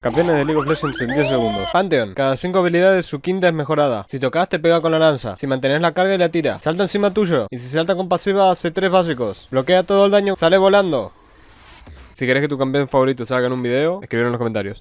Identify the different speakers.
Speaker 1: Campeones de League of Legends en 10 segundos. Pantheon. Cada 5 habilidades su quinta es mejorada. Si tocas te pega con la lanza. Si mantenés la carga y la tira. Salta encima tuyo. Y si salta con pasiva hace 3 básicos. Bloquea todo el daño. Sale volando. Si querés que tu campeón favorito salga en un video, escribir en los comentarios.